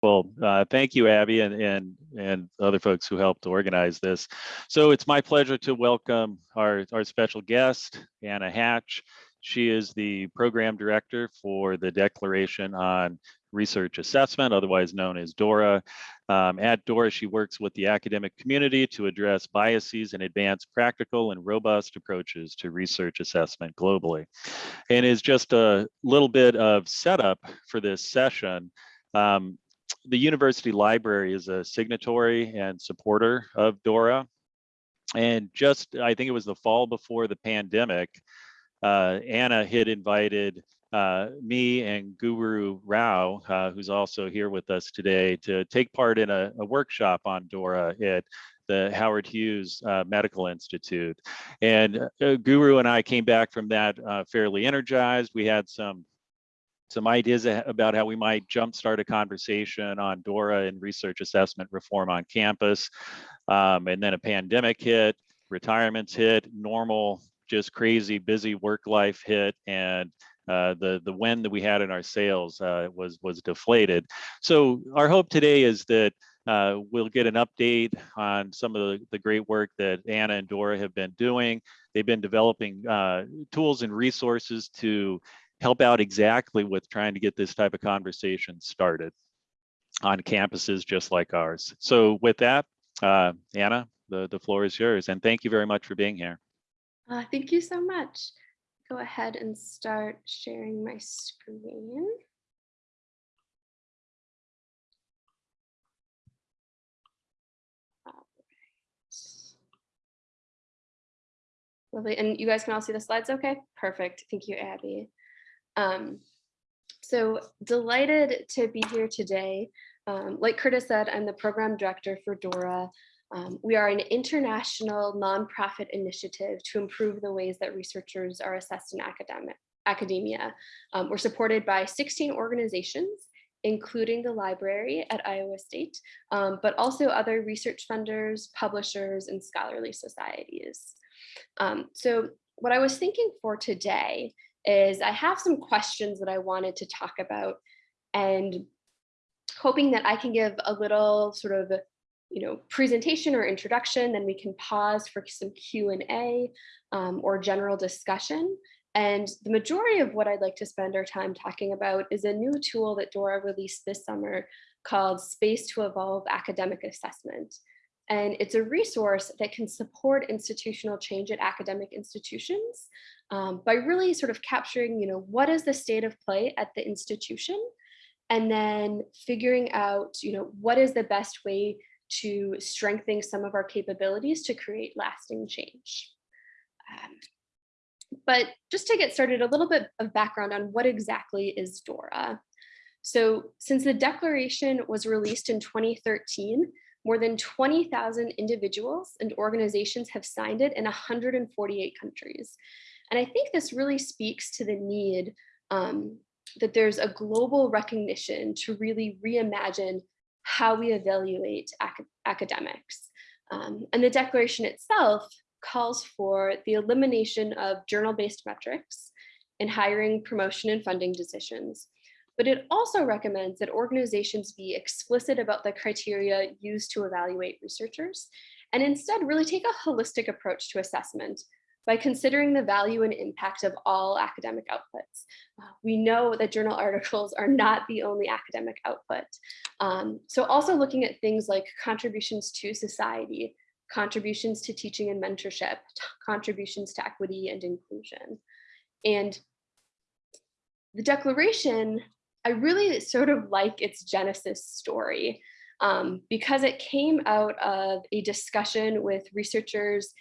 Well, uh, thank you, Abby, and, and and other folks who helped organize this. So it's my pleasure to welcome our, our special guest, Anna Hatch. She is the program director for the Declaration on Research Assessment, otherwise known as DORA. Um, at DORA, she works with the academic community to address biases and advance practical and robust approaches to research assessment globally. And is just a little bit of setup for this session. Um, the university library is a signatory and supporter of DORA. And just, I think it was the fall before the pandemic, uh, Anna had invited uh, me and Guru Rao, uh, who's also here with us today, to take part in a, a workshop on DORA at the Howard Hughes uh, Medical Institute. And uh, Guru and I came back from that uh, fairly energized. We had some some ideas about how we might jumpstart a conversation on DORA and research assessment reform on campus. Um, and then a pandemic hit, retirements hit, normal, just crazy busy work life hit, and uh, the the wind that we had in our sails uh, was was deflated. So our hope today is that uh, we'll get an update on some of the, the great work that Anna and Dora have been doing. They've been developing uh, tools and resources to help out exactly with trying to get this type of conversation started on campuses just like ours. So with that, uh, Anna, the, the floor is yours. And thank you very much for being here. Uh, thank you so much. Go ahead and start sharing my screen. Lovely. And you guys can all see the slides okay? Perfect. Thank you, Abby. Um, so delighted to be here today. Um, like Curtis said, I'm the program director for DORA. Um, we are an international nonprofit initiative to improve the ways that researchers are assessed in academic, academia. Um, we're supported by 16 organizations, including the library at Iowa State, um, but also other research funders, publishers, and scholarly societies. Um, so what I was thinking for today is I have some questions that I wanted to talk about and hoping that I can give a little sort of you know, presentation or introduction, then we can pause for some Q&A um, or general discussion. And the majority of what I'd like to spend our time talking about is a new tool that Dora released this summer called Space to Evolve Academic Assessment. And it's a resource that can support institutional change at academic institutions um, by really sort of capturing, you know, what is the state of play at the institution and then figuring out, you know, what is the best way to strengthen some of our capabilities to create lasting change. Um, but just to get started, a little bit of background on what exactly is DORA. So since the declaration was released in 2013, more than 20,000 individuals and organizations have signed it in 148 countries. And I think this really speaks to the need um, that there's a global recognition to really reimagine how we evaluate ac academics. Um, and the declaration itself calls for the elimination of journal-based metrics in hiring, promotion, and funding decisions. But it also recommends that organizations be explicit about the criteria used to evaluate researchers and instead really take a holistic approach to assessment by considering the value and impact of all academic outputs. Uh, we know that journal articles are not the only academic output. Um, so also looking at things like contributions to society, contributions to teaching and mentorship, contributions to equity and inclusion. And the declaration, I really sort of like its genesis story um, because it came out of a discussion with researchers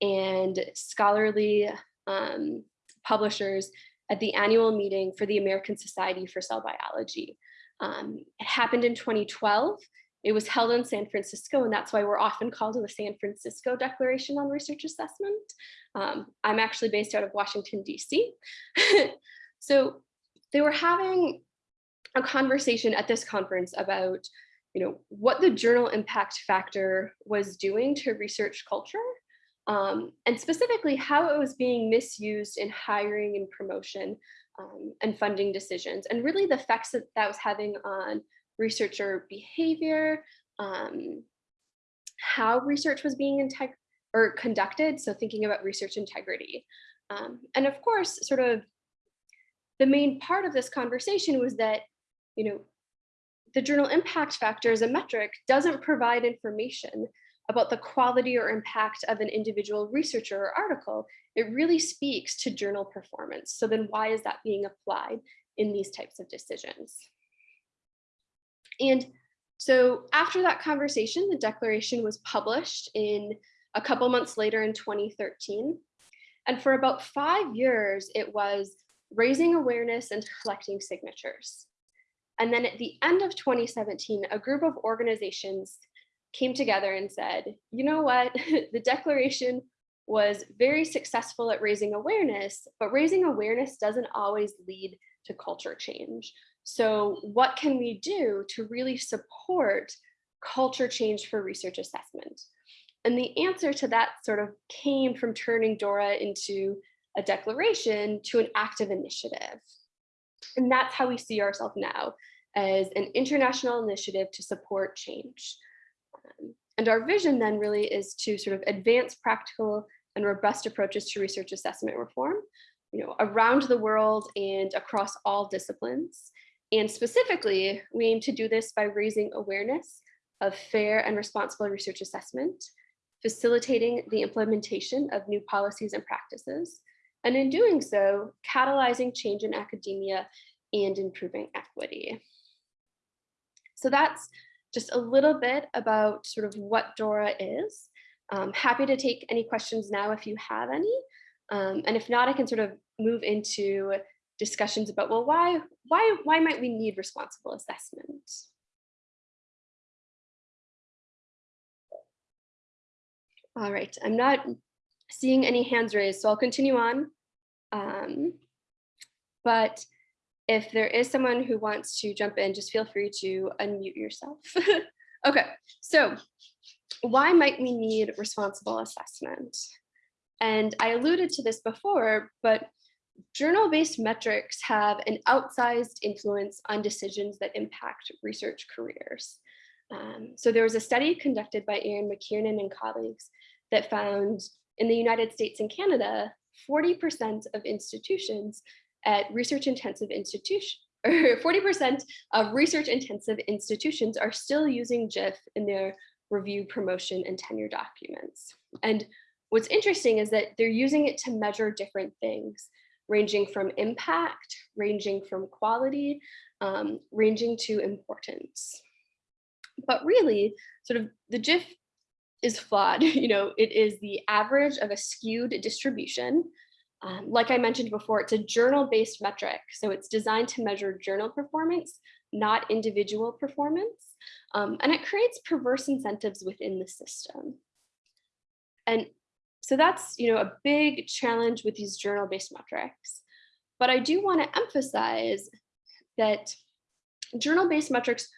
and scholarly um, publishers at the annual meeting for the American Society for Cell Biology. Um, it happened in 2012. It was held in San Francisco, and that's why we're often called the San Francisco Declaration on Research Assessment. Um, I'm actually based out of Washington, DC. so they were having a conversation at this conference about you know, what the journal impact factor was doing to research culture um, and specifically how it was being misused in hiring and promotion um, and funding decisions, and really the effects that that was having on researcher behavior, um, how research was being or conducted, so thinking about research integrity. Um, and of course, sort of the main part of this conversation was that, you know, the journal impact factor as a metric doesn't provide information about the quality or impact of an individual researcher or article. It really speaks to journal performance. So then why is that being applied in these types of decisions? And so after that conversation, the declaration was published in a couple months later in 2013. And for about five years, it was raising awareness and collecting signatures. And then at the end of 2017, a group of organizations came together and said, you know what, the declaration was very successful at raising awareness, but raising awareness doesn't always lead to culture change. So what can we do to really support culture change for research assessment? And the answer to that sort of came from turning DORA into a declaration to an active initiative. And that's how we see ourselves now as an international initiative to support change. Um, and our vision then really is to sort of advance practical and robust approaches to research assessment reform, you know, around the world and across all disciplines. And specifically, we aim to do this by raising awareness of fair and responsible research assessment, facilitating the implementation of new policies and practices, and in doing so, catalyzing change in academia and improving equity. So that's just a little bit about sort of what DORA is. Um, happy to take any questions now if you have any. Um, and if not, I can sort of move into discussions about, well, why, why, why might we need responsible assessment? All right, I'm not seeing any hands raised, so I'll continue on. Um, but if there is someone who wants to jump in, just feel free to unmute yourself. okay, so why might we need responsible assessment? And I alluded to this before, but journal-based metrics have an outsized influence on decisions that impact research careers. Um, so there was a study conducted by Erin McKiernan and colleagues that found in the United States and Canada, 40% of institutions at research intensive institution, or 40% of research intensive institutions are still using JIF in their review, promotion, and tenure documents. And what's interesting is that they're using it to measure different things, ranging from impact, ranging from quality, um, ranging to importance. But really, sort of the JIF is flawed. You know, it is the average of a skewed distribution um, like I mentioned before, it's a journal-based metric. So it's designed to measure journal performance, not individual performance. Um, and it creates perverse incentives within the system. And so that's you know, a big challenge with these journal-based metrics. But I do want to emphasize that journal-based metrics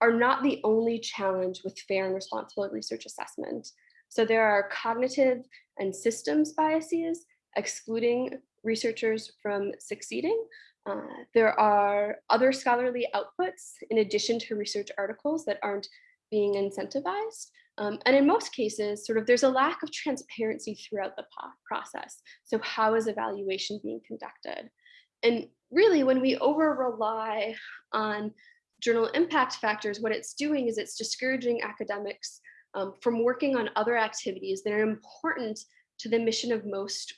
are not the only challenge with fair and responsible research assessment. So there are cognitive and systems biases excluding researchers from succeeding. Uh, there are other scholarly outputs in addition to research articles that aren't being incentivized. Um, and in most cases, sort of there's a lack of transparency throughout the process. So how is evaluation being conducted? And really when we over rely on journal impact factors, what it's doing is it's discouraging academics um, from working on other activities that are important to the mission of most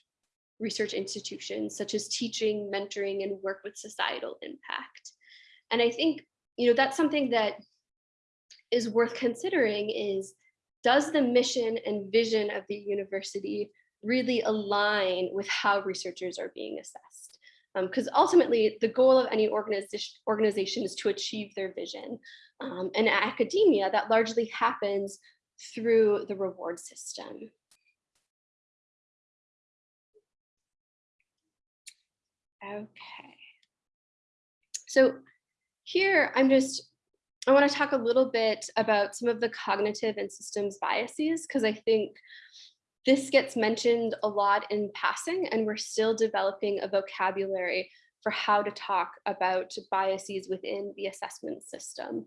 research institutions such as teaching, mentoring, and work with societal impact. And I think, you know, that's something that is worth considering is, does the mission and vision of the university really align with how researchers are being assessed? Because um, ultimately, the goal of any organization, organization is to achieve their vision. Um, and academia, that largely happens through the reward system. Okay. So here I'm just, I want to talk a little bit about some of the cognitive and systems biases, because I think this gets mentioned a lot in passing and we're still developing a vocabulary for how to talk about biases within the assessment system.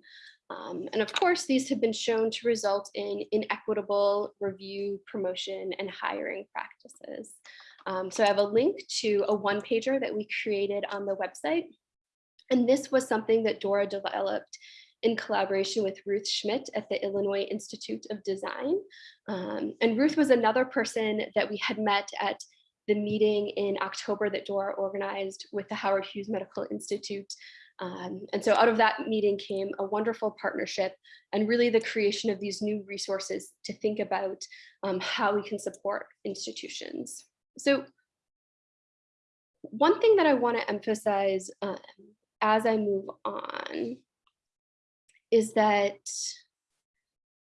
Um, and of course, these have been shown to result in inequitable review, promotion, and hiring practices. Um, so I have a link to a one pager that we created on the website. And this was something that Dora developed in collaboration with Ruth Schmidt at the Illinois Institute of Design. Um, and Ruth was another person that we had met at the meeting in October that Dora organized with the Howard Hughes Medical Institute. Um, and so out of that meeting came a wonderful partnership and really the creation of these new resources to think about um, how we can support institutions. So one thing that I want to emphasize um, as I move on is that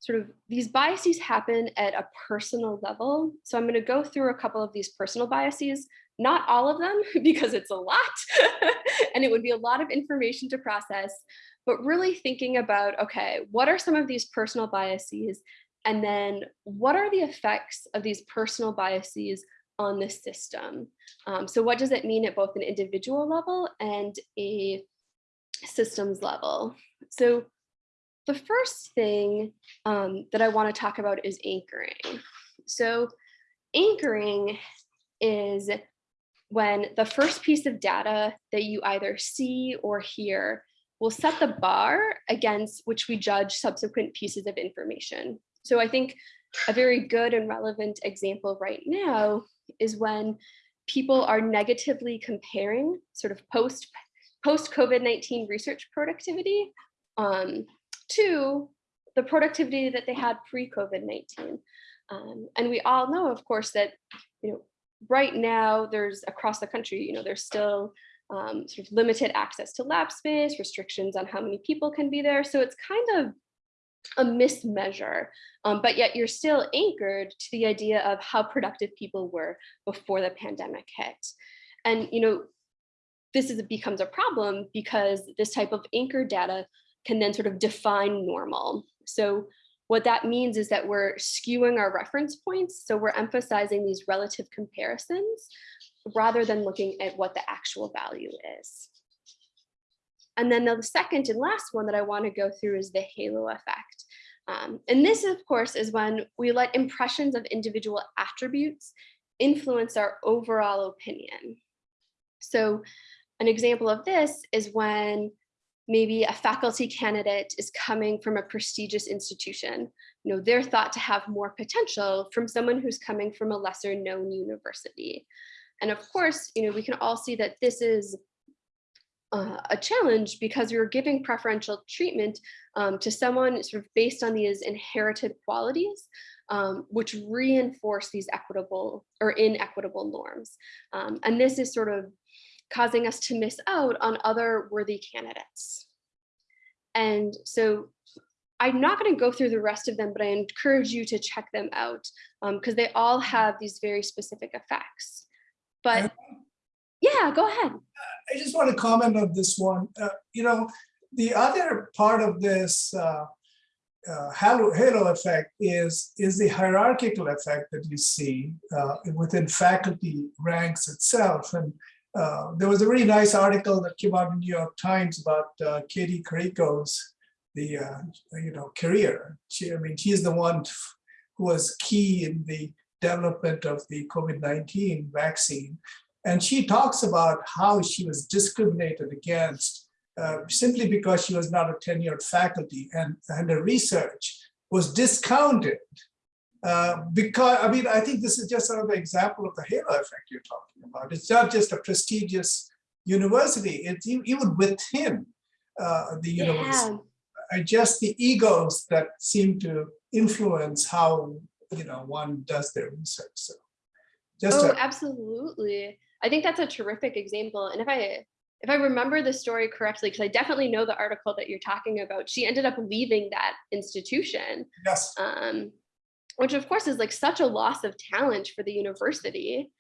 sort of these biases happen at a personal level. So I'm going to go through a couple of these personal biases, not all of them because it's a lot and it would be a lot of information to process, but really thinking about, okay, what are some of these personal biases? And then what are the effects of these personal biases on the system? Um, so what does it mean at both an individual level and a systems level? So the first thing um, that I want to talk about is anchoring. So anchoring is when the first piece of data that you either see or hear will set the bar against which we judge subsequent pieces of information. So I think a very good and relevant example right now is when people are negatively comparing sort of post post COVID-19 research productivity um, to the productivity that they had pre-COVID-19. Um, and we all know, of course, that you know right now there's across the country, you know, there's still um, sort of limited access to lab space, restrictions on how many people can be there. So it's kind of a mismeasure, um, but yet you're still anchored to the idea of how productive people were before the pandemic hit. And, you know, this is, becomes a problem because this type of anchor data can then sort of define normal. So what that means is that we're skewing our reference points. So we're emphasizing these relative comparisons rather than looking at what the actual value is. And then the second and last one that I want to go through is the halo effect. Um, and this, of course, is when we let impressions of individual attributes influence our overall opinion. So an example of this is when maybe a faculty candidate is coming from a prestigious institution. You know, they're thought to have more potential from someone who's coming from a lesser known university. And of course, you know, we can all see that this is uh, a challenge because we are giving preferential treatment um, to someone sort of based on these inherited qualities, um, which reinforce these equitable or inequitable norms. Um, and this is sort of causing us to miss out on other worthy candidates. And so I'm not going to go through the rest of them, but I encourage you to check them out because um, they all have these very specific effects. But yeah, go ahead. I just want to comment on this one. Uh, you know, the other part of this uh, uh, halo, halo effect is, is the hierarchical effect that you see uh, within faculty ranks itself. And uh, there was a really nice article that came out in New York Times about uh, Kati Karikó's the you know career. She, I mean, she's the one who was key in the development of the COVID-19 vaccine. And she talks about how she was discriminated against uh, simply because she was not a tenured faculty and, and her research was discounted uh, because, I mean, I think this is just another example of the halo effect you're talking about. It's not just a prestigious university, it's even within uh, the university. Yeah. Just the egos that seem to influence how, you know, one does their research. So just oh, absolutely. I think that's a terrific example. And if I if I remember the story correctly, because I definitely know the article that you're talking about, she ended up leaving that institution. Yes. Um, which of course is like such a loss of talent for the university.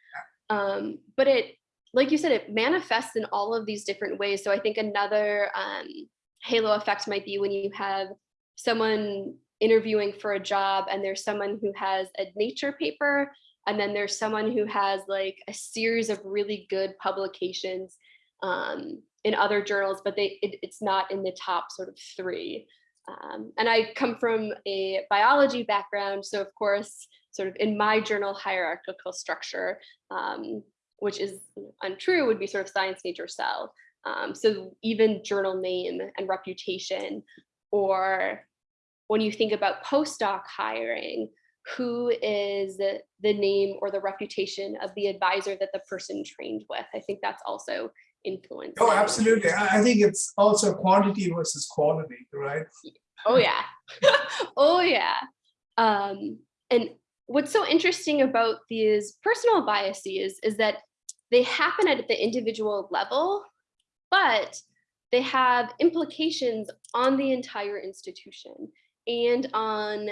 Um, but it, like you said, it manifests in all of these different ways. So I think another um, halo effect might be when you have someone interviewing for a job and there's someone who has a nature paper and then there's someone who has like a series of really good publications um, in other journals, but they it, it's not in the top sort of three. Um, and I come from a biology background, so of course, sort of in my journal hierarchical structure, um, which is untrue, would be sort of science, nature, cell. Um, so even journal name and reputation, or when you think about postdoc hiring, who is the, the name or the reputation of the advisor that the person trained with? I think that's also influenced. Oh, absolutely. I, I think it's also quantity versus quality, right? Oh yeah. oh yeah. Um, and what's so interesting about these personal biases is that they happen at the individual level, but they have implications on the entire institution and on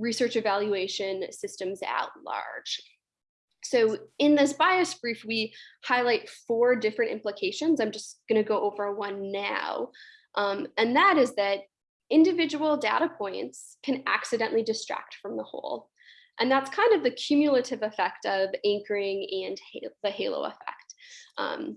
research evaluation systems at large. So in this bias brief, we highlight four different implications. I'm just going to go over one now. Um, and that is that individual data points can accidentally distract from the whole. And that's kind of the cumulative effect of anchoring and the halo effect. Um,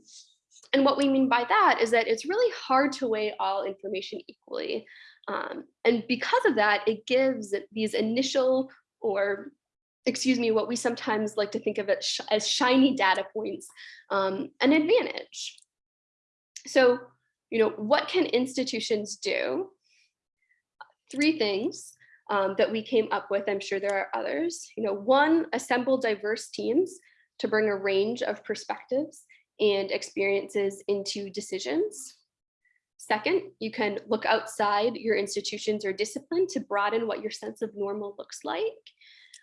and what we mean by that is that it's really hard to weigh all information equally. Um, and because of that, it gives these initial or excuse me, what we sometimes like to think of sh as shiny data points, um, an advantage. So, you know, what can institutions do? Three things um, that we came up with, I'm sure there are others. You know, one, assemble diverse teams to bring a range of perspectives and experiences into decisions. Second, you can look outside your institutions or discipline to broaden what your sense of normal looks like.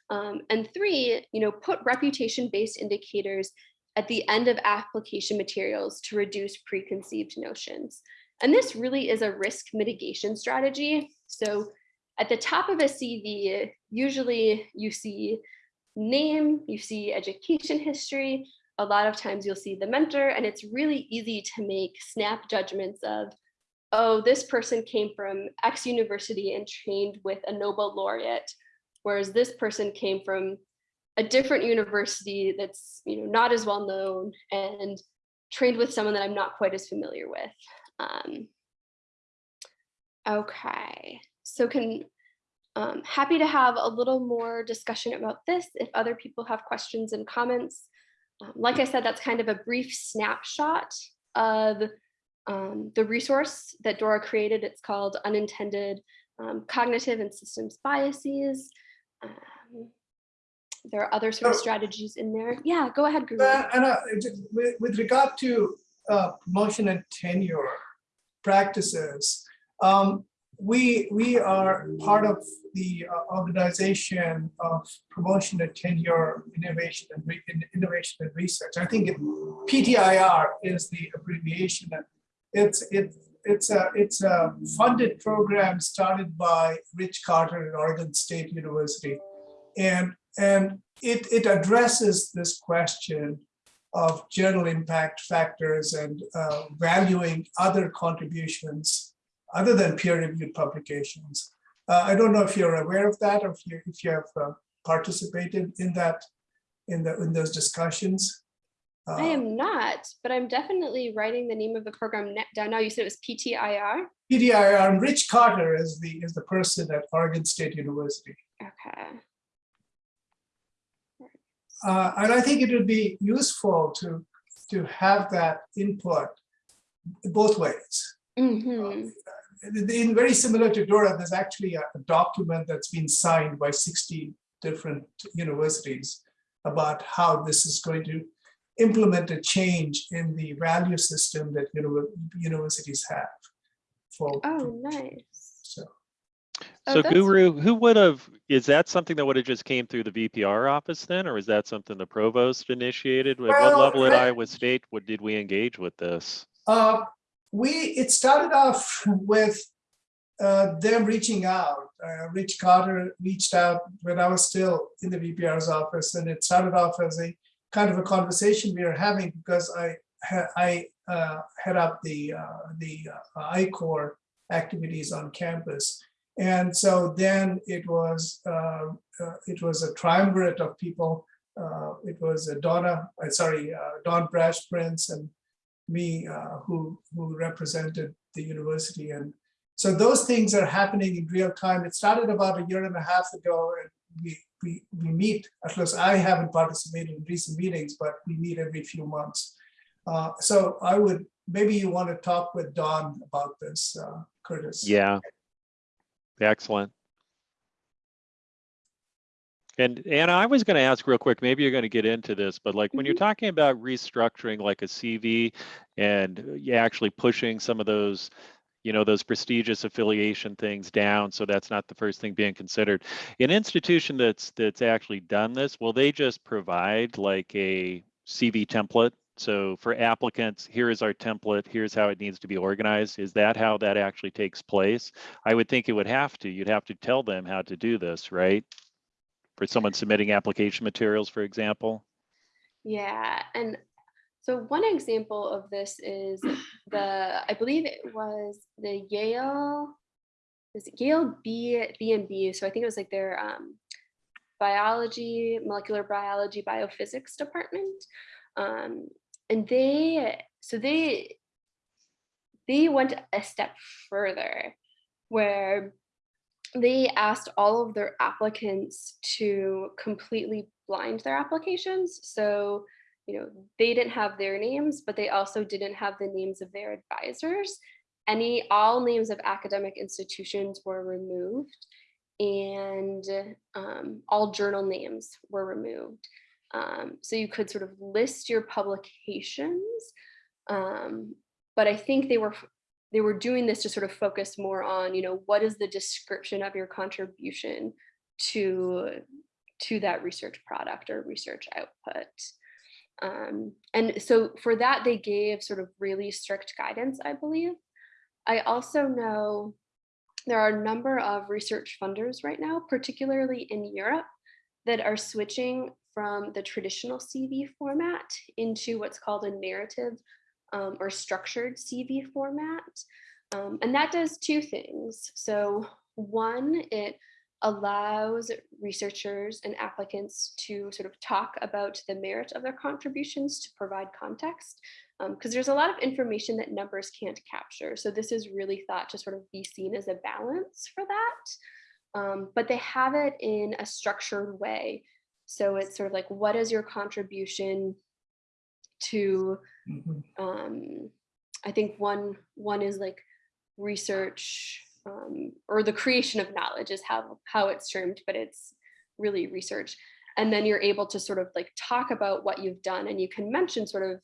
Um, and three, you know, put reputation-based indicators at the end of application materials to reduce preconceived notions. And this really is a risk mitigation strategy. So at the top of a CV, usually you see name, you see education history, a lot of times you'll see the mentor, and it's really easy to make snap judgments of oh, this person came from X university and trained with a Nobel laureate, whereas this person came from a different university that's you know not as well known and trained with someone that I'm not quite as familiar with. Um, okay, so can um, happy to have a little more discussion about this if other people have questions and comments. Um, like I said, that's kind of a brief snapshot of um, the resource that Dora created. It's called Unintended um, Cognitive and Systems Biases. Um, there are other sort of strategies in there. Yeah, go ahead, Guru. Uh, And uh, with, with regard to uh, promotion and tenure practices, um, we we are part of the uh, organization of promotion and tenure innovation and re- innovation and research. I think it, PTIR is the abbreviation. It's it it's a it's a funded program started by Rich Carter at Oregon State University, and and it, it addresses this question of journal impact factors and uh, valuing other contributions other than peer-reviewed publications. Uh, I don't know if you're aware of that or if you, if you have uh, participated in that, in the, in those discussions. I Uh, am not, but I'm definitely writing the name of the program down now. You said it was PTIR? PDIR, and Rich Carter is the, is the person at Oregon State University. Okay. Uh, and I think it would be useful to, to have that input both ways. hmm in very similar to Dora, there's actually a a document that's been signed by 60 different universities about how this is going to implement a change in the value system that univer- universities have for, Oh, nice. so. Oh, So that's- Guru, who would have, is that something that would have just came through the VPR office then, or is that something the provost initiated? At what level at I- Iowa State, what did we engage with this? Uh, we, it started off with uh, them reaching out. Uh, Rich Carter reached out when I was still in the VPR's office, and it started off as a kind of a conversation we are having because I I uh, head up the uh, the uh, I-Corps activities on campus, and so then it was uh, uh, it was a triumvirate of people. Uh, it was Donna, sorry, Dawn Bratsch-Prince and me, who, who represented the university. And so those things are happening in real time. It started about a year and a half ago and we, we, we meet, at least I haven't participated in recent meetings, but we meet every few months. Uh, so I would, maybe you want to talk with Dawn about this, uh, Curtis. Yeah. Excellent. And Anna, I was going to ask real quick, maybe you're going to get into this, but like when you're talking about restructuring like a CV and actually pushing some of those, you know, those prestigious affiliation things down, so that's not the first thing being considered. An institution that's that's actually done this, will they just provide like a CV template? So for applicants, here is our template, here's how it needs to be organized. Is that how that actually takes place? I would think it would have to. You'd have to tell them how to do this, right? For someone submitting application materials, for example. Yeah, and so one example of this is the, I believe it was the Yale, is Yale B, B and B, so I think it was like their um, biology, molecular biology, biophysics department. Um, and they, so they, they went a step further where they asked all of their applicants to completely blind their applications. So, you know, they didn't have their names, but they also didn't have the names of their advisors. Any, all names of academic institutions were removed and um, all journal names were removed. Um, so you could sort of list your publications, um, but I think they were they were doing this to sort of focus more on, you know, what is the description of your contribution to to that research product or research output. Um, and so for that, they gave sort of really strict guidance, I believe. I also know there are a number of research funders right now, particularly in Europe, that are switching from the traditional CV format into what's called a narrative um, or structured CV format. Um, and that does two things. So one, it allows researchers and applicants to sort of talk about the merit of their contributions to provide context, because um, there's a lot of information that numbers can't capture. So this is really thought to sort of be seen as a balance for that. Um, but they have it in a structured way. So it's sort of like, what is your contribution to, Mhm. um, I think one, one is like research um, or the creation of knowledge is how, how it's termed, but it's really research. And then you're able to sort of like talk about what you've done and you can mention sort of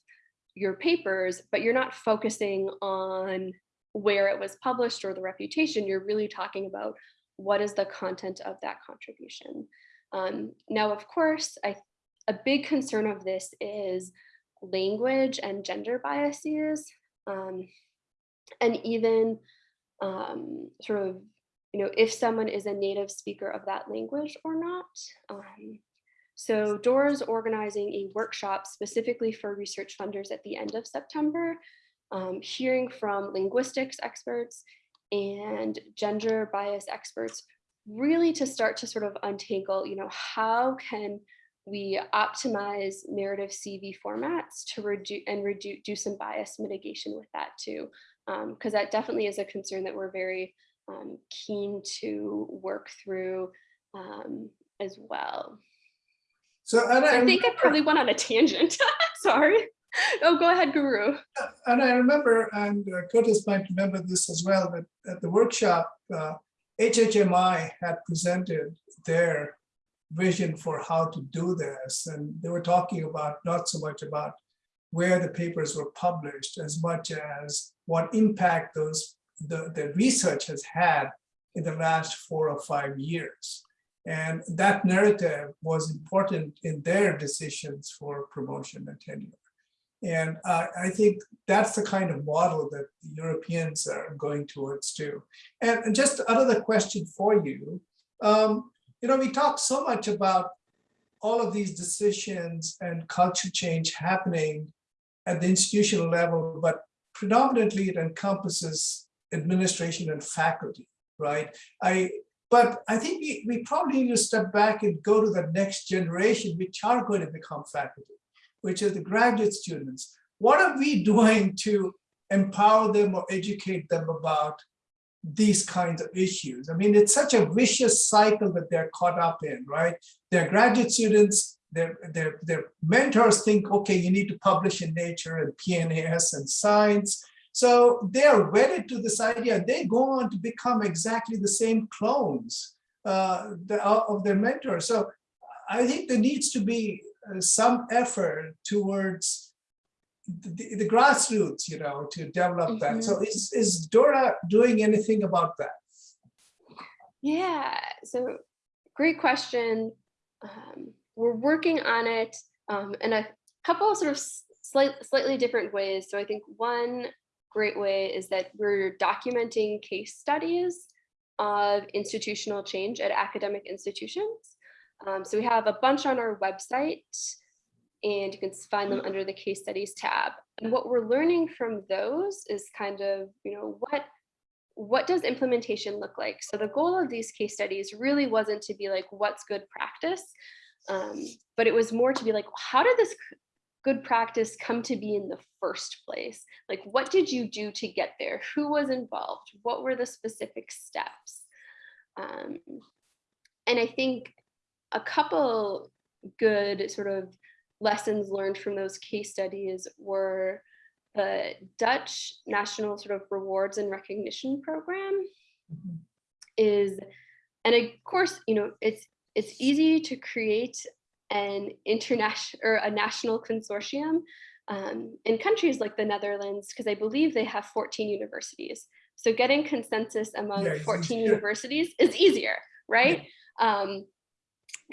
your papers, but you're not focusing on where it was published or the reputation. You're really talking about what is the content of that contribution. Um, now, of course, I, a big concern of this is language and gender biases, um, and even um, sort of, you know, if someone is a native speaker of that language or not. Um, so DORA is organizing a workshop specifically for research funders at the end of September, um, hearing from linguistics experts and gender bias experts, really to start to sort of untangle, you know, how can we optimize narrative CV formats to reduce and reduce do some bias mitigation with that too, because um, that definitely is a concern that we're very um, keen to work through um, as well. So, and So I, I think I probably went on a tangent. Sorry. Oh, go ahead, Guru. and I remember, and uh, Curtis might remember this as well, that at the workshop, uh, HHMI had presented their vision for how to do this. And they were talking about not so much about where the papers were published as much as what impact those the, the research has had in the last four or five years. And that narrative was important in their decisions for promotion and tenure. And uh, I think that's the kind of model that the Europeans are going towards too. And, and just another question for you. Um, you know, we talk so much about all of these decisions and culture change happening at the institutional level, but predominantly it encompasses administration and faculty, right? I, but I think we, we probably need to step back and go to the next generation, which are going to become faculty, which are the graduate students. what are we doing to empower them or educate them about these kinds of issues? I mean, it's such a vicious cycle that they're caught up in, right? They're graduate students, their, their, their mentors think, okay, you need to publish in Nature and PNAS and Science. So they're wedded to this idea. They go on to become exactly the same clones uh, the, of their mentors. So I think there needs to be uh, some effort towards the, the grassroots, you know, to develop that. So is, is Dora doing anything about that? Yeah, so great question. Um, we're working on it um, in a couple sort of slight, slightly different ways. So I think one great way is that we're documenting case studies of institutional change at academic institutions. Um, so we have a bunch on our website and you can find them under the case studies tab. And what we're learning from those is kind of, you know, what what does implementation look like? So the goal of these case studies really wasn't to be like, what's good practice? Um, but it was more to be like, how did this good practice come to be in the first place? Like, what did you do to get there? Who was involved? What were the specific steps? Um, and I think a couple good sort of lessons learned from those case studies were the Dutch National sort of Rewards and Recognition Program is, and of course, you know, it's it's easy to create an international or a national consortium um, in countries like the Netherlands, because I believe they have 14 universities. So getting consensus among Yeah, 14 easier. universities is easier, right? Um,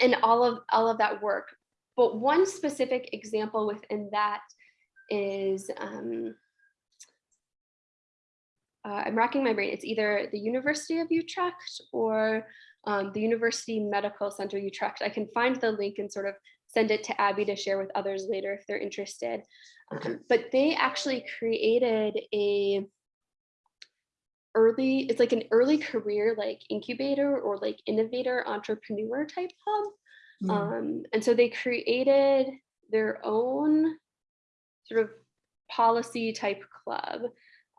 and all of all of that work. But one specific example within that is um, uh, I'm racking my brain. It's either the University of Utrecht or um, the University Medical Center Utrecht. I can find the link and sort of send it to Abby to share with others later if they're interested. Um, but they actually created a early, it's like an early career like incubator or like innovator entrepreneur type hub. Mm, Um, and so they created their own sort of policy type club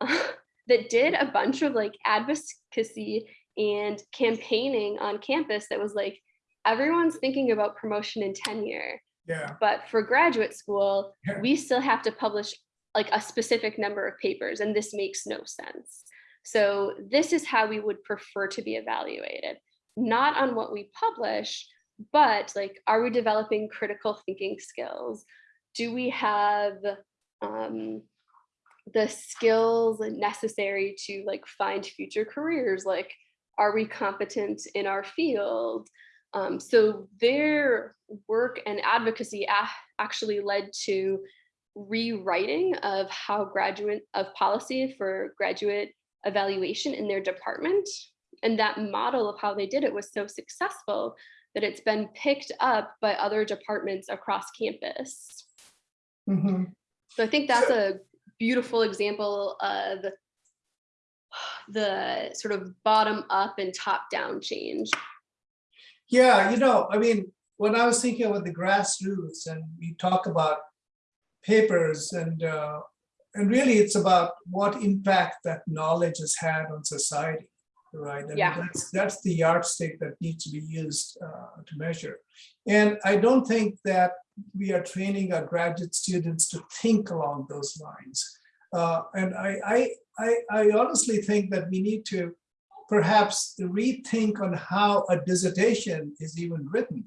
that did a bunch of like advocacy and campaigning on campus that was like, everyone's thinking about promotion and tenure, Yeah, but for graduate school, Yeah. we still have to publish like a specific number of papers and this makes no sense. So this is how we would prefer to be evaluated, not on what we publish, but like, are we developing critical thinking skills? Do we have um, the skills necessary to like find future careers? Like, are we competent in our field? Um, so their work and advocacy actually led to rewriting of how graduate of policy for graduate evaluation in their department. And that model of how they did it was so successful that it's been picked up by other departments across campus. mhm. So I think that's a beautiful example of the sort of bottom up and top down change. Yeah, you know, I mean, when I was thinking about the grassroots and we talk about papers and uh, and really it's about what impact that knowledge has had on society, right? I mean, Yeah. That's, that's the yardstick that needs to be used uh, to measure. And I don't think that we are training our graduate students to think along those lines. Uh, and I, I, I, I honestly think that we need to perhaps rethink on how a dissertation is even written.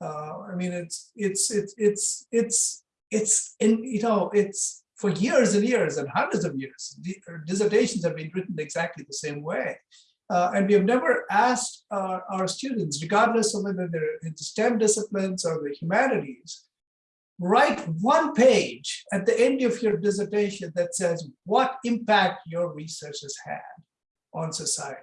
Uh, I mean, it's it's it's it's it's it's in you know it's for years and years and hundreds of years. Dissertations have been written exactly the same way, uh, and we have never asked uh, our students, regardless of whether they're in the STEM disciplines or the humanities, write one page at the end of your dissertation that says what impact your research has had on society.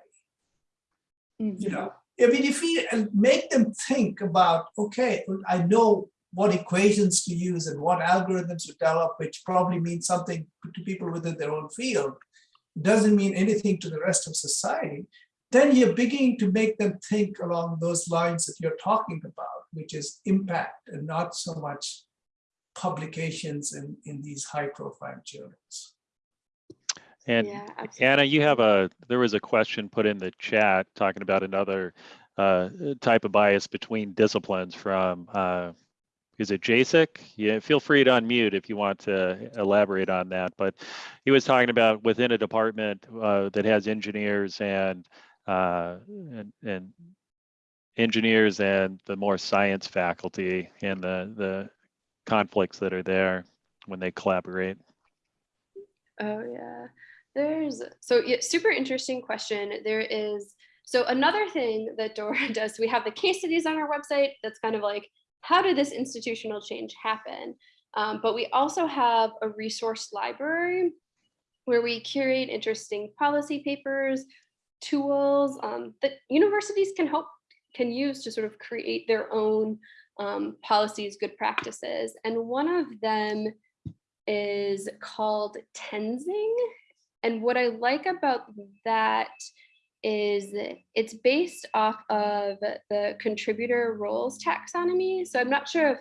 You know, I mean, if we uh, make them think about, okay, I know what equations to use and what algorithms to develop, which probably means something to people within their own field, doesn't mean anything to the rest of society, then you're beginning to make them think along those lines that you're talking about, which is impact and not so much publications in, in these high profile journals. And Yeah. Anna, you have a, there was a question put in the chat talking about another uh, type of bias between disciplines from, uh, is it JASIC? Yeah, feel free to unmute if you want to elaborate on that. But he was talking about within a department uh, that has engineers and, uh, and, and engineers and the more science faculty and the, the conflicts that are there when they collaborate. Oh yeah, there's so yeah, super interesting question. There is so another thing that Dora does. We have the case studies on our website. That's kind of like how did this institutional change happen? Um, but we also have a resource library where we curate interesting policy papers, tools um, that universities can help can use to sort of create their own um, policies, good practices. And one of them is called Tenzing. And what I like about that is it's based off of the contributor roles taxonomy. So I'm not sure if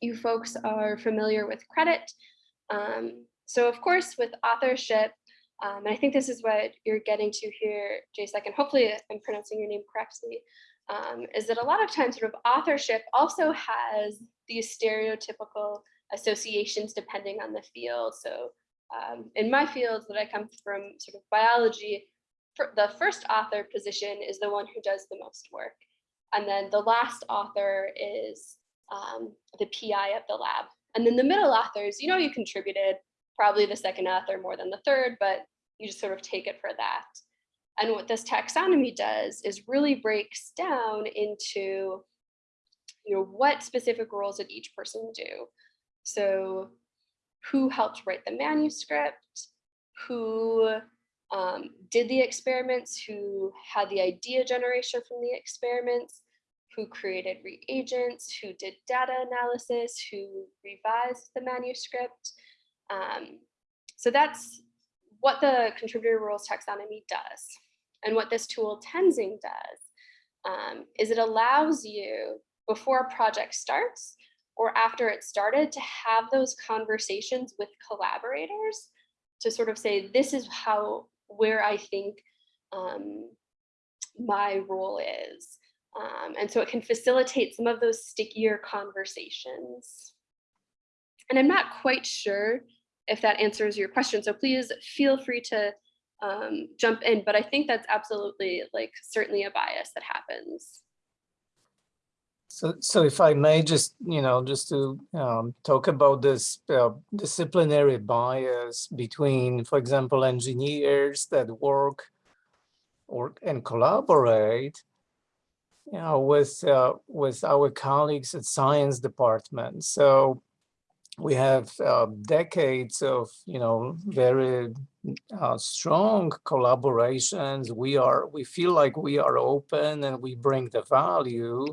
you folks are familiar with credit. Um, so of course, with authorship, um, and I think this is what you're getting to here, Jasek, and hopefully I'm pronouncing your name correctly, um, is that a lot of times sort of authorship also has these stereotypical associations depending on the field. So um, in my field that I come from sort of biology, the first author position is the one who does the most work. And then the last author is um, the PI of the lab. And then the middle authors, you know, you contributed probably the second author more than the third, but you just sort of take it for that. And what this taxonomy does is really breaks down into you know, what specific roles did each person do? So who helped write the manuscript, who um, did the experiments, who had the idea generation from the experiments, who created reagents, who did data analysis, who revised the manuscript. Um, so that's what the contributor roles taxonomy does. And what this tool Tenzing does um, is it allows you before a project starts or after it started to have those conversations with collaborators to sort of say, this is how, where I think um, my role is. Um, and so it can facilitate some of those stickier conversations. And I'm not quite sure if that answers your question. So please feel free to um, jump in, but I think that's absolutely like certainly a bias that happens. So, so if I may just, you know, just to um, talk about this uh, disciplinary bias between, for example, engineers that work or and collaborate, you know, with uh, with our colleagues at science department. So we have uh, decades of, you know, very uh, strong collaborations. We are, we feel like we are open and we bring the value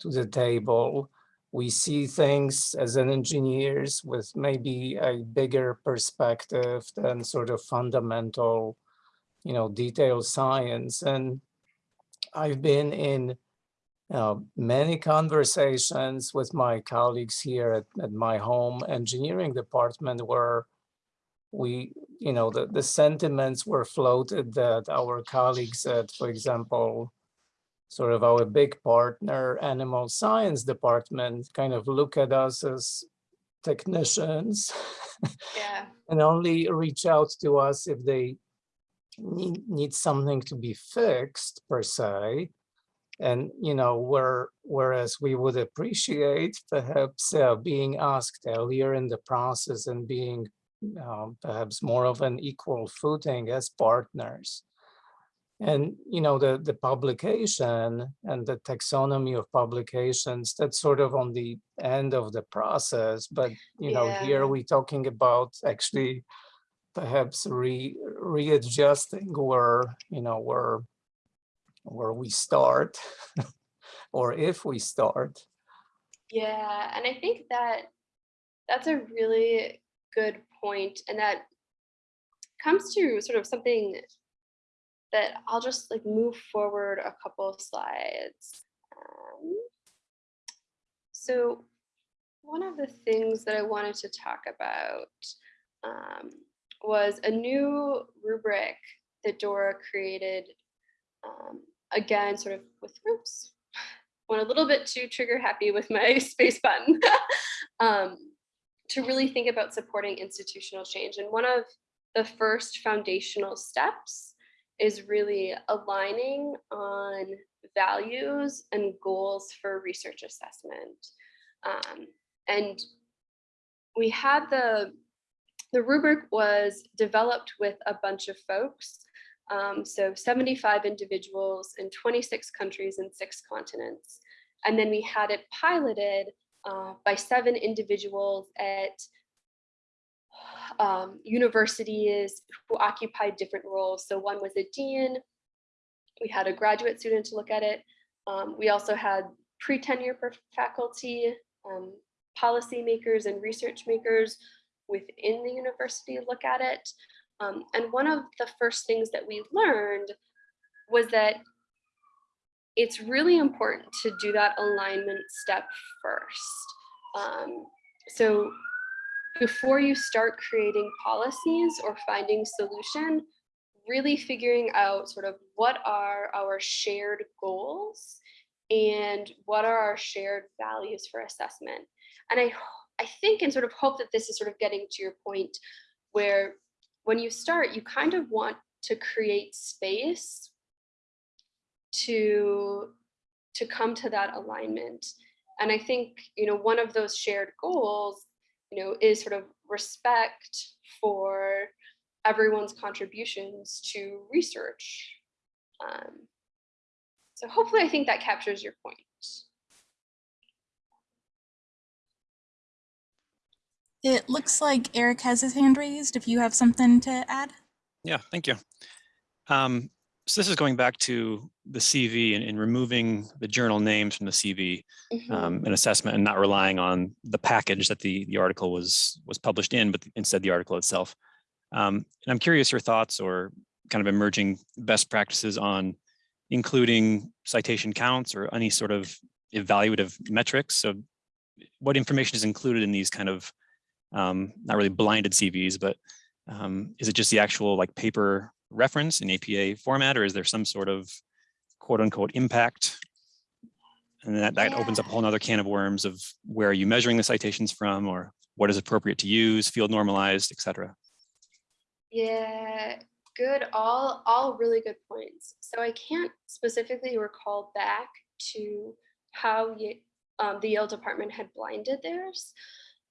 to the table. We see things as an engineers with maybe a bigger perspective than sort of fundamental, you know, detailed science. And I've been in uh, many conversations with my colleagues here at, at my home engineering department where we, you know, the, the sentiments were floated that our colleagues at, for example, sort of our big partner animal science department kind of look at us as technicians Yeah. and only reach out to us if they need, need something to be fixed per se. And, you know, where, whereas we would appreciate perhaps uh, being asked earlier in the process and being uh, perhaps more of an equal footing as partners. And, you know, the, the publication and the taxonomy of publications, that's sort of on the end of the process. But, you know, Yeah. here we're talking about actually perhaps re, readjusting where, you know, where, where we start or if we start. Yeah, and I think that that's a really good point, and that comes to sort of something that I'll just like move forward a couple of slides. Um, so one of the things that I wanted to talk about um, was a new rubric that Dora created. Um, again, sort of with oops, went a little bit too trigger happy with my space button. um, to really think about supporting institutional change. And one of the first foundational steps is really aligning on values and goals for research assessment. Um, and we had the, the rubric was developed with a bunch of folks. Um, so 75 individuals in 26 countries and six continents. And then we had it piloted uh, by seven individuals at um, universities who occupied different roles. So one was a dean, we had a graduate student to look at it. Um, we also had pre-tenure faculty, um, policymakers and research makers within the university look at it. Um, and one of the first things that we learned was that it's really important to do that alignment step first. Um, so before you start creating policies or finding solution, really figuring out sort of what are our shared goals and what are our shared values for assessment. And I, I think and sort of hope that this is sort of getting to your point where when you start, you kind of want to create space to, to come to that alignment. And I think, you know, one of those shared goals, you know, is sort of respect for everyone's contributions to research. Um, so hopefully I think that captures your point. It looks like Eric has his hand raised. If you have something to add. Yeah, thank you. Um, so this is going back to the CV and, and removing the journal names from the CV Mhm. um, an assessment and not relying on the package that the, the article was was published in, but instead the article itself. Um, and I'm curious your thoughts or kind of emerging best practices on including citation counts or any sort of evaluative metrics. So what information is included in these kind of um, not really blinded CVs, but um, is it just the actual like paper reference in APA format, or is there some sort of quote unquote impact? And that, that opens up a whole nother can of worms of where are you measuring the citations from or what is appropriate to use, field normalized, et cetera. Yeah, good. All all really good points. So I can't specifically recall back to how um, the Yale department had blinded theirs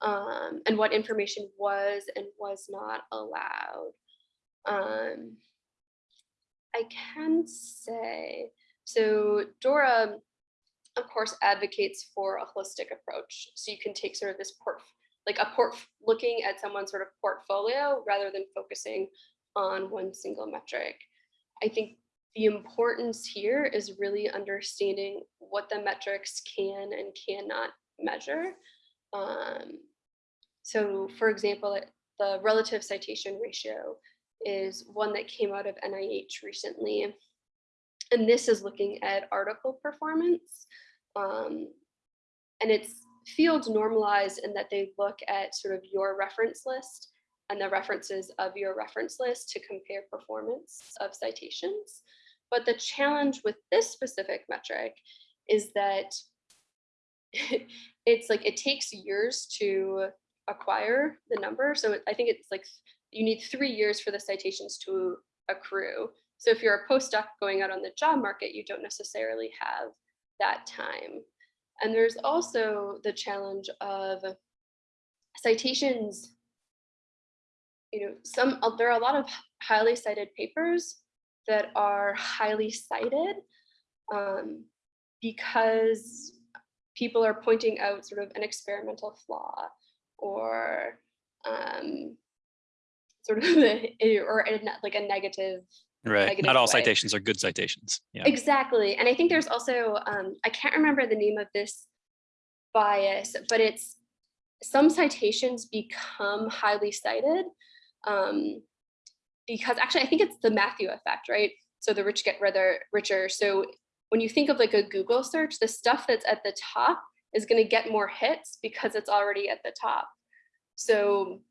um, and what information was and was not allowed. Um, I can say so. Dora, of course, advocates for a holistic approach. So you can take sort of this port like a port looking at someone's sort of portfolio rather than focusing on one single metric. I think the importance here is really understanding what the metrics can and cannot measure. Um, so for example, the relative citation ratio is one that came out of NIH recently. And this is looking at article performance. Um, and it's field normalized in that they look at sort of your reference list and the references of your reference list to compare performance of citations. But the challenge with this specific metric is that it's like it takes years to acquire the number. So I think it's like you need three years for the citations to accrue. So if you're a postdoc going out on the job market, you don't necessarily have that time. And there's also the challenge of citations. You know, some uh, there are a lot of highly cited papers that are highly cited um, because people are pointing out sort of an experimental flaw or um, sort of a, or a, like a negative Right. negative Not all way. citations are good citations. Yeah. Exactly. And I think there's also, um, I can't remember the name of this bias, but it's some citations become highly cited um, because actually I think it's the Matthew effect, right? So the rich get rather richer. So when you think of like a Google search, the stuff that's at the top is going to get more hits because it's already at the top. So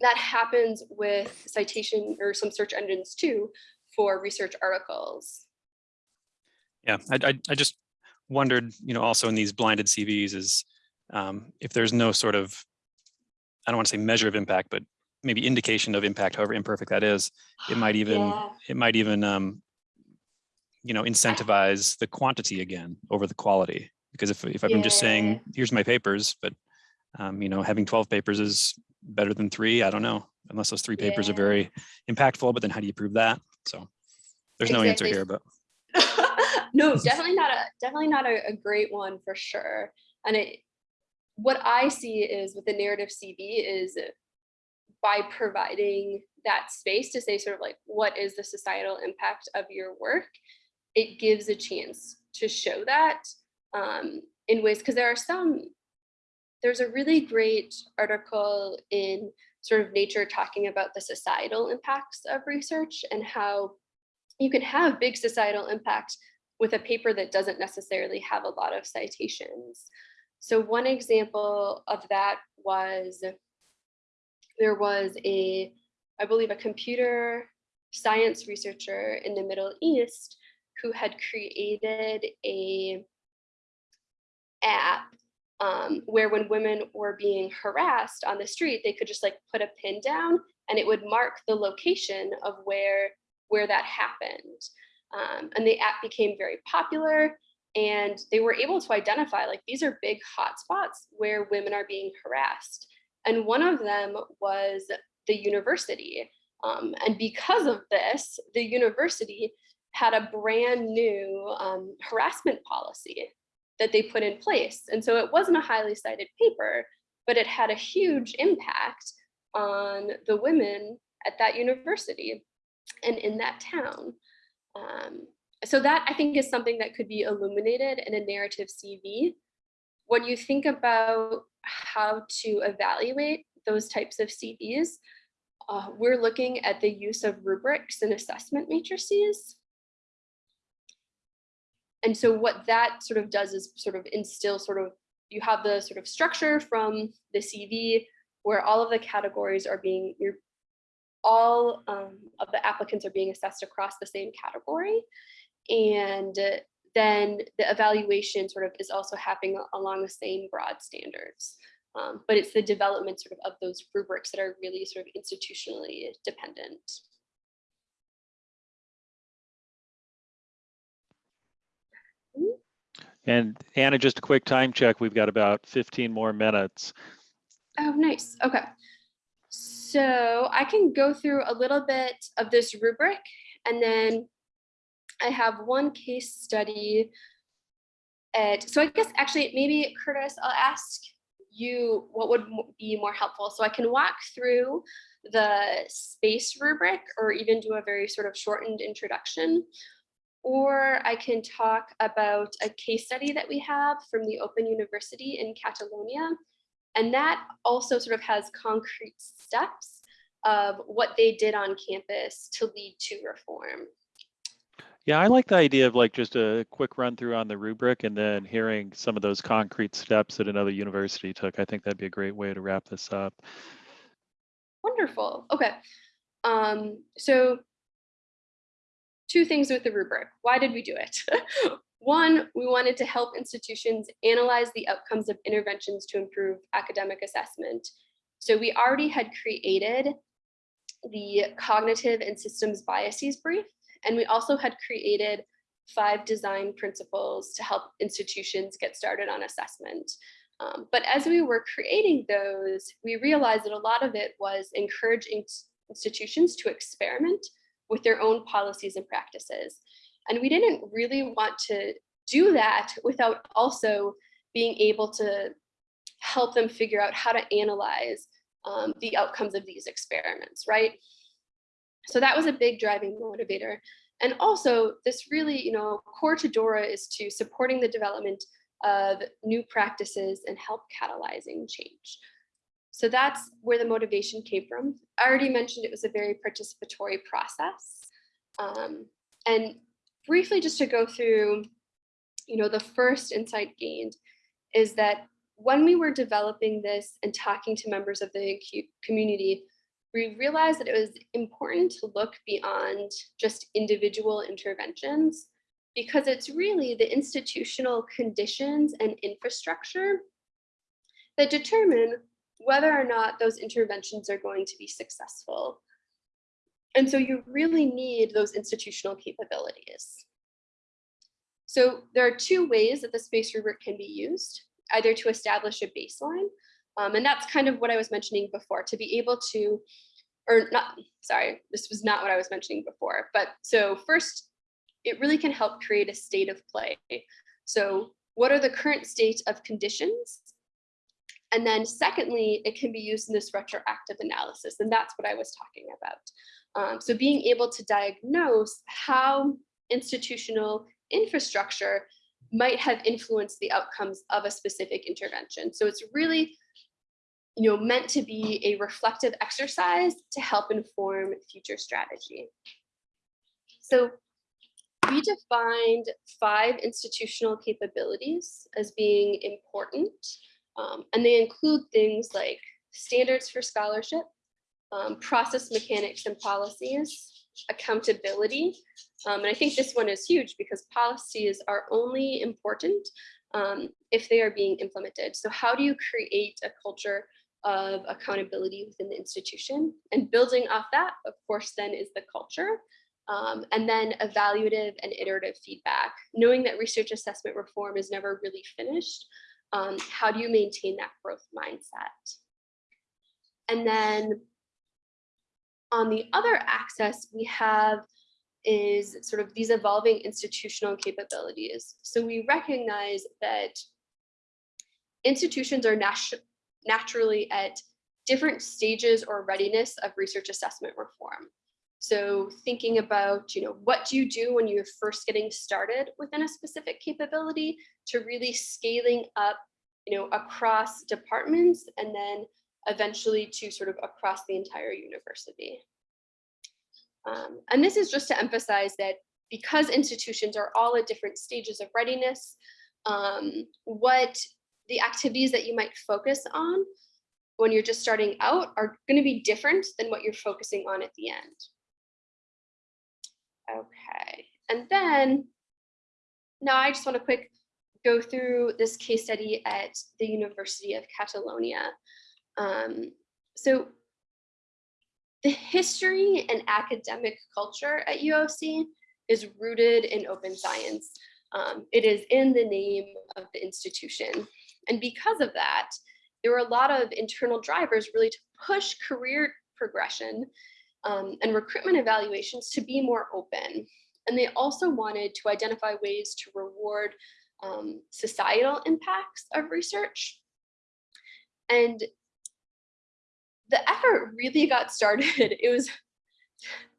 that happens with citation or some search engines too for research articles. Yeah, I, I, I just wondered, you know, also in these blinded CVs is um, if there's no sort of, I don't want to say measure of impact, but maybe indication of impact, however imperfect that is, it might even, Yeah. it might even, um, you know, incentivize the quantity again over the quality. Because if, if I'm just saying, here's my papers, but, um, you know, having 12 papers is better than three, I don't know, unless those three papers are very impactful, but then how do you prove that? So there's no answer here, but no, definitely not a definitely not a, a great one for sure. And it what I see is with the narrative CV is by providing that space to say sort of like what is the societal impact of your work, it gives a chance to show that um, in ways because there are some there's a really great article in sort of nature talking about the societal impacts of research and how you can have big societal impact with a paper that doesn't necessarily have a lot of citations. So one example of that was there was a, I believe a computer science researcher in the Middle East who had created a app um, where when women were being harassed on the street, they could just like put a pin down and it would mark the location of where where that happened. Um, and the app became very popular and they were able to identify like these are big hotspots where women are being harassed. And one of them was the university. Um, and because of this, the university had a brand new um, harassment policy that they put in place. And so it wasn't a highly cited paper, but it had a huge impact on the women at that university and in that town. Um, so that I think is something that could be illuminated in a narrative CV. When you think about how to evaluate those types of CVs, uh, we're looking at the use of rubrics and assessment matrices. And so what that sort of does is sort of instill sort of, you have the sort of structure from the CV where all of the categories are being, you're all um, of the applicants are being assessed across the same category. And then the evaluation sort of is also happening along the same broad standards. Um, but it's the development sort of of those rubrics that are really sort of institutionally dependent. And Anna, just a quick time check. We've got about 15 more minutes. Oh, nice. Okay. So I can go through a little bit of this rubric and then I have one case study. At, so I guess actually maybe Curtis, I'll ask you what would be more helpful. So I can walk through the space rubric or even do a very sort of shortened introduction. Or I can talk about a case study that we have from the Open University in Catalonia. And that also sort of has concrete steps of what they did on campus to lead to reform. Yeah, I like the idea of like just a quick run through on the rubric and then hearing some of those concrete steps that another university took. I think that'd be a great way to wrap this up. Wonderful. Okay. Um, so two things with the rubric. Why did we do it? One, we wanted to help institutions analyze the outcomes of interventions to improve academic assessment. So we already had created the cognitive and systems biases brief, and we also had created five design principles to help institutions get started on assessment. Um, but as we were creating those, we realized that a lot of it was encouraging institutions to experiment with their own policies and practices. And we didn't really want to do that without also being able to help them figure out how to analyze um, the outcomes of these experiments, right? So that was a big driving motivator. And also this really, you know, core to DORA is to supporting the development of new practices and help catalyzing change. So that's where the motivation came from. I already mentioned it was a very participatory process. Um, and briefly just to go through, you know, the first insight gained is that when we were developing this and talking to members of the community, we realized that it was important to look beyond just individual interventions because it's really the institutional conditions and infrastructure that determine whether or not those interventions are going to be successful. And so you really need those institutional capabilities. So there are two ways that the space rubric can be used, either to establish a baseline, um, and that's kind of what I was mentioning before, to be able to, or not, sorry, this was not what I was mentioning before, but so first, it really can help create a state of play. So what are the current state of conditions? And then secondly, it can be used in this retroactive analysis, and that's what I was talking about. Um, so being able to diagnose how institutional infrastructure might have influenced the outcomes of a specific intervention. So it's really you know, meant to be a reflective exercise to help inform future strategy. So we defined five institutional capabilities as being important, um, and they include things like standards for scholarship, um, process mechanics and policies, accountability. Um, and I think this one is huge because policies are only important um, if they are being implemented. So how do you create a culture of accountability within the institution? And building off that, of course, then is the culture. Um, and then evaluative and iterative feedback, knowing that research assessment reform is never really finished. Um, how do you maintain that growth mindset? And then on the other axis, we have is sort of these evolving institutional capabilities. So we recognize that institutions are natu naturally at different stages or readiness of research assessment reform. So thinking about, you know, what do you do when you're first getting started within a specific capability to really scaling up, you know, across departments and then eventually to sort of across the entire university. Um, and this is just to emphasize that because institutions are all at different stages of readiness, um, what the activities that you might focus on when you're just starting out are going to be different than what you're focusing on at the end. Okay, and then now I just want to quick go through this case study at the University of Catalonia. Um, so the history and academic culture at UOC is rooted in open science. Um, it is in the name of the institution. And because of that, there were a lot of internal drivers really to push career progression um, and recruitment evaluations to be more open. And they also wanted to identify ways to reward um, societal impacts of research. And the effort really got started. It was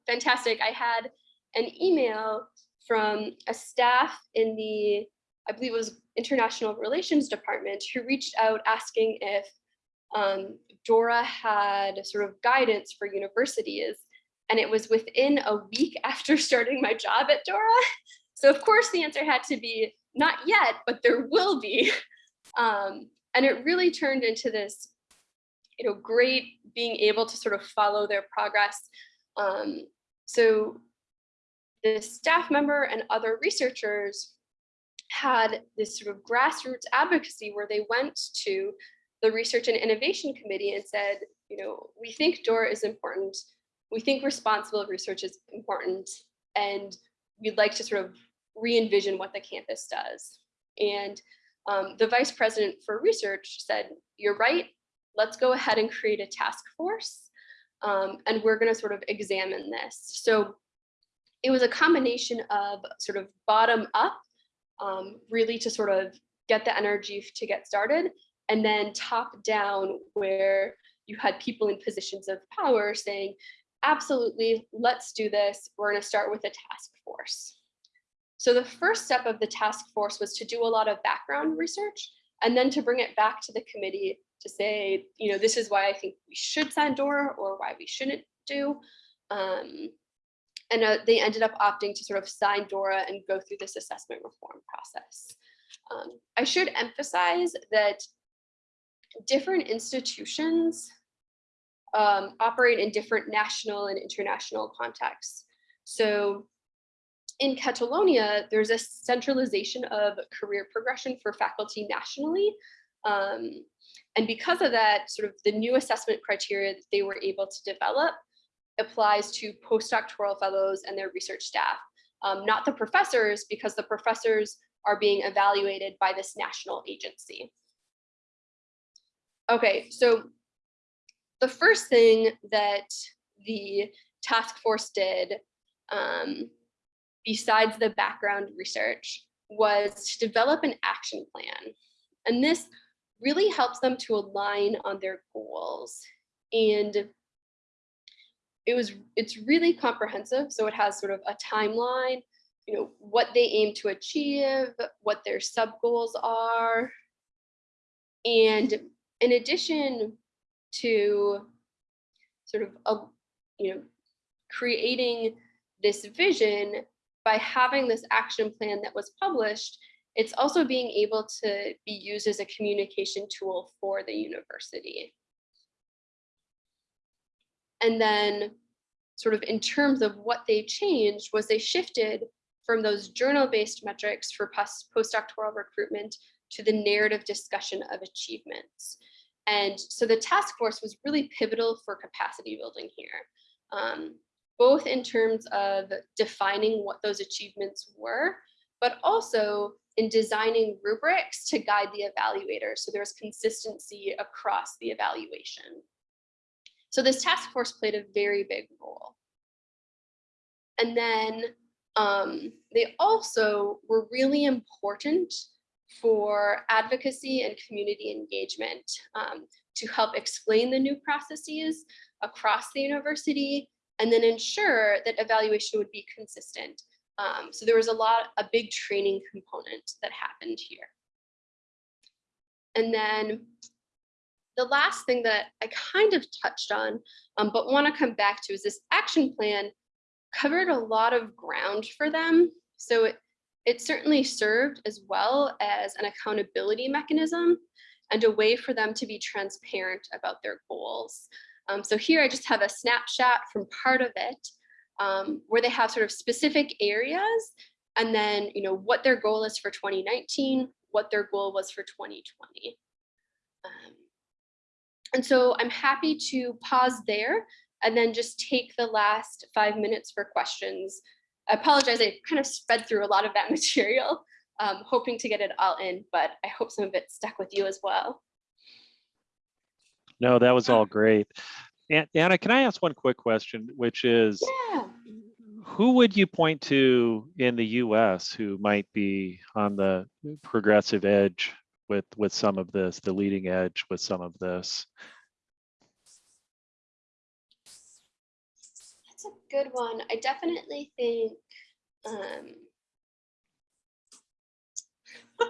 fantastic. I had an email from a staff in the, I believe it was International Relations Department who reached out asking if um, Dora had sort of guidance for universities. And it was within a week after starting my job at Dora. So of course the answer had to be not yet, but there will be. Um, and it really turned into this you know, great being able to sort of follow their progress. Um, so the staff member and other researchers had this sort of grassroots advocacy where they went to the research and innovation committee and said, you know, we think DORA is important. We think responsible research is important. And we'd like to sort of re-envision what the campus does. And um, the vice president for research said, you're right, let's go ahead and create a task force. Um, and we're gonna sort of examine this. So it was a combination of sort of bottom up, um, really to sort of get the energy to get started, and then top down where you had people in positions of power saying, absolutely, let's do this. We're gonna start with a task force. So the first step of the task force was to do a lot of background research and then to bring it back to the committee to say, you know, this is why I think we should sign DORA or why we shouldn't do. Um, and uh, they ended up opting to sort of sign DORA and go through this assessment reform process. Um, I should emphasize that different institutions um, operate in different national and international contexts. So in Catalonia, there's a centralization of career progression for faculty nationally. Um, and because of that, sort of the new assessment criteria that they were able to develop applies to postdoctoral fellows and their research staff, um, not the professors, because the professors are being evaluated by this national agency. Okay, so the first thing that the task force did, um, besides the background research, was to develop an action plan. And this really helps them to align on their goals. And it was, it's really comprehensive. So it has sort of a timeline, you know, what they aim to achieve, what their sub goals are. And in addition to sort of, a, you know, creating this vision by having this action plan that was published, it's also being able to be used as a communication tool for the university. And then sort of in terms of what they changed was they shifted from those journal-based metrics for post postdoctoral recruitment to the narrative discussion of achievements. And so the task force was really pivotal for capacity building here, um, both in terms of defining what those achievements were, but also in designing rubrics to guide the evaluator. So there's consistency across the evaluation. So this task force played a very big role. And then um, they also were really important for advocacy and community engagement um, to help explain the new processes across the university and then ensure that evaluation would be consistent. Um, so there was a lot, a big training component that happened here. And then the last thing that I kind of touched on, um, but want to come back to is this action plan covered a lot of ground for them. So it, it certainly served as well as an accountability mechanism and a way for them to be transparent about their goals. Um, so here I just have a snapshot from part of it um, where they have sort of specific areas and then you know what their goal is for 2019, what their goal was for 2020. Um, and so I'm happy to pause there and then just take the last five minutes for questions. I apologize, I kind of sped through a lot of that material, um, hoping to get it all in, but I hope some of it stuck with you as well. No, that was all great. Anna, can I ask one quick question, which is, Yeah. who would you point to in the US who might be on the progressive edge with, with some of this, the leading edge with some of this? Good one. I definitely think um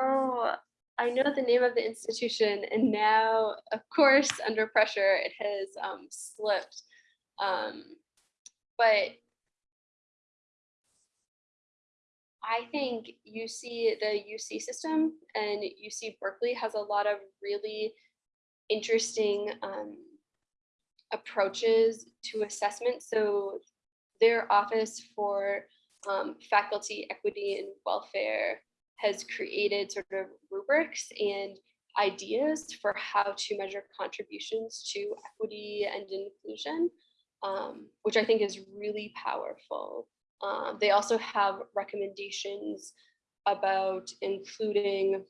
oh, I know the name of the institution and now, of course, under pressure, it has um, slipped. Um, but I think UC, the UC system and UC Berkeley has a lot of really interesting um, approaches to assessment. So their office for um, faculty equity and welfare has created sort of rubrics and ideas for how to measure contributions to equity and inclusion, um, which I think is really powerful. Um, they also have recommendations about including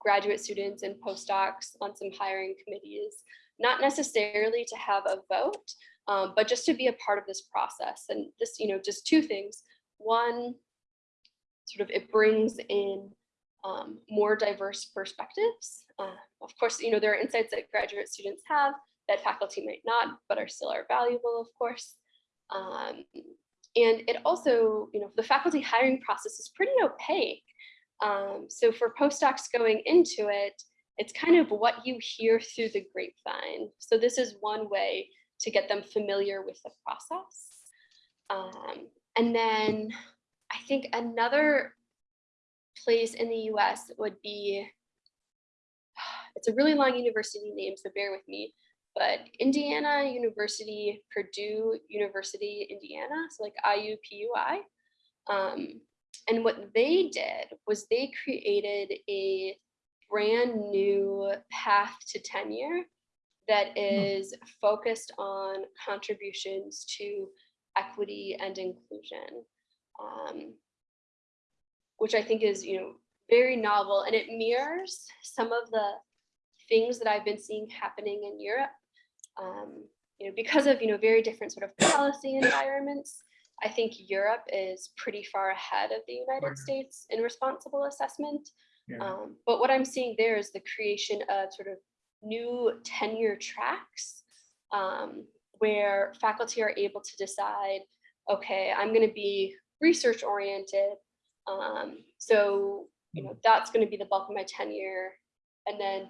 graduate students and postdocs on some hiring committees, not necessarily to have a vote, um, but just to be a part of this process. And this, you know, just two things. One, sort of it brings in um, more diverse perspectives. Uh, of course, you know, there are insights that graduate students have that faculty might not, but are still are valuable, of course. Um, and it also, you know, the faculty hiring process is pretty opaque. Um, so for postdocs going into it, it's kind of what you hear through the grapevine. So this is one way to get them familiar with the process. Um, and then I think another place in the US would be, it's a really long university name, so bear with me, but Indiana University, Purdue University, Indiana, so like IUPUI. Um, and what they did was they created a brand new path to tenure that is focused on contributions to equity and inclusion. Um, which I think is, you know, very novel and it mirrors some of the things that I've been seeing happening in Europe. Um, you know, because of, you know, very different sort of policy environments, I think Europe is pretty far ahead of the United. States in responsible assessment. Yeah. Um, but what I'm seeing there is the creation of sort of new tenure tracks um, where faculty are able to decide, okay, I'm going to be research oriented. Um, so, you know, that's going to be the bulk of my tenure. And then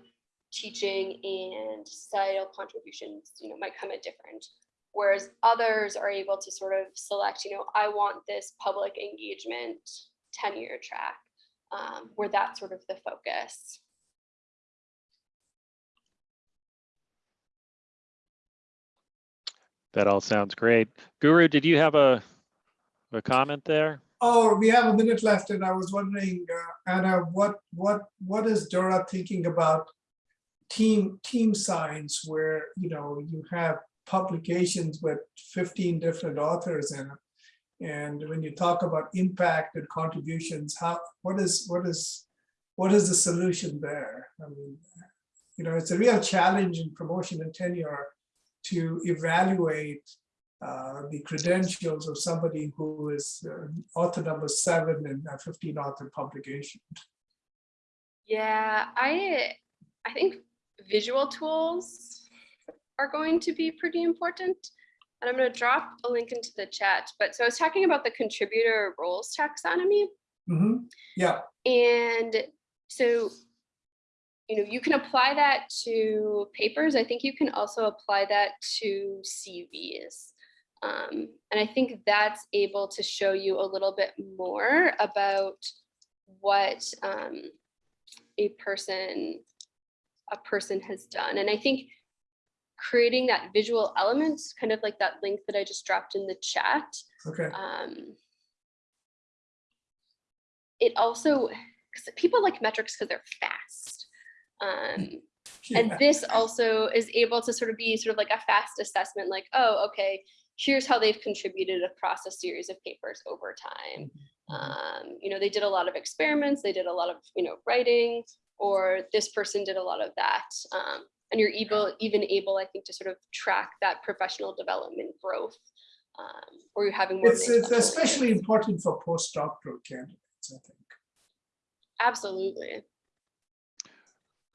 teaching and societal contributions, you know, might come at different. Whereas others are able to sort of select, you know, I want this public engagement tenure track um, where that's sort of the focus. That all sounds great. Guru, did you have a, a comment there? Oh, we have a minute left and I was wondering, uh, Anna, what, what, what is Dora thinking about team, team science where, you know, you have publications with 15 different authors in it? And when you talk about impact and contributions, how, what is, what is, what is the solution there? I mean, you know, it's a real challenge in promotion and tenure to evaluate uh, the credentials of somebody who is uh, author number seven in a 15 author publication. Yeah, I I think visual tools are going to be pretty important. And I'm going to drop a link into the chat. But so I was talking about the contributor roles taxonomy. Mhm. Yeah, And so, you know, you can apply that to papers. I think you can also apply that to CVs. Um, and I think that's able to show you a little bit more about what um, a person a person has done. And I think creating that visual element, kind of like that link that I just dropped in the chat, okay. um, it also, because people like metrics because they're fast. Um, and this also is able to sort of be sort of like a fast assessment, like, oh, okay, here's how they've contributed across a series of papers over time. Um, you know, they did a lot of experiments, they did a lot of, you know, writing, or this person did a lot of that. Um, and you're able, even able, I think, to sort of track that professional development growth, um, or you're having more. It's, it's exposure. especially important for postdoctoral candidates, I think. Absolutely.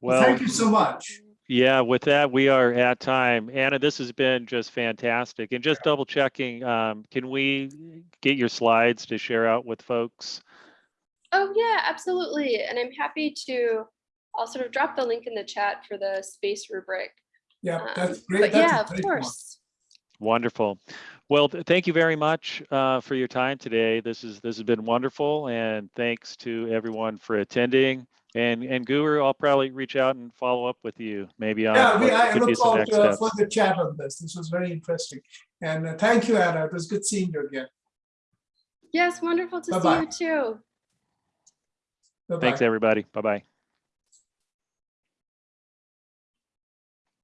Well, Well, Thank you so much. yeah, with that, we are at time. Anna, this has been just fantastic. And just double checking, um, can we get your slides to share out with folks? Oh yeah, absolutely. And I'm happy to, I'll sort of drop the link in the chat for the space rubric. Yeah, Um, that's great. But That's a yeah, of great one. course. Wonderful. Well, th- thank you very much uh, for your time today. This is this has been wonderful, and thanks to everyone for attending. And and Guru, I'll probably reach out and follow up with you, maybe on Yeah, we- I look forward next to uh, steps. further chat on this. This was very interesting. And uh, thank you, Anna. It was good seeing you again. Yes, wonderful to Bye-bye. see you too. Bye-bye. Thanks, everybody. Bye bye.